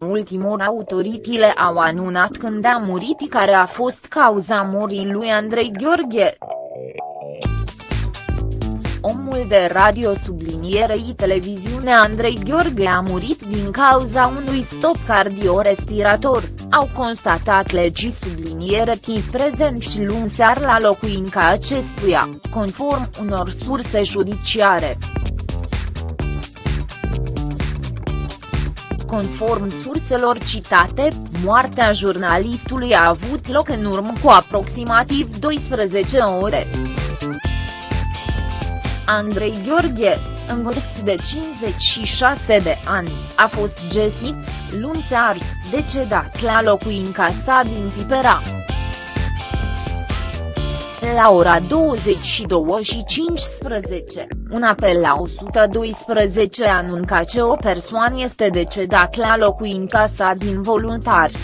ultimor autoritățile au anunțat când a murit care a fost cauza morii lui Andrei Gheorghe. Omul de radio sublinierei televiziune Andrei Gheorghe a murit din cauza unui stop cardiorespirator, au constatat legii subliniere tii prezent și luni sear la locuința acestuia, conform unor surse judiciare. Conform surselor citate, moartea jurnalistului a avut loc în urmă cu aproximativ 12 ore. Andrei Gheorghe, în vârstă de 56 de ani, a fost găsit, luni seară, decedat la locuința sa din Pipera. La ora 22 și 15, un apel la 112 anunca că o persoană este decedat la locuința sa din voluntari.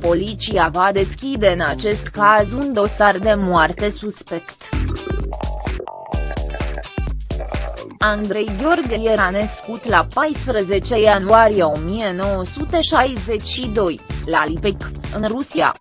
Poliția va deschide în acest caz un dosar de moarte suspect. Andrei Gheorghe era născut la 14 ianuarie 1962, la Lipec, în Rusia.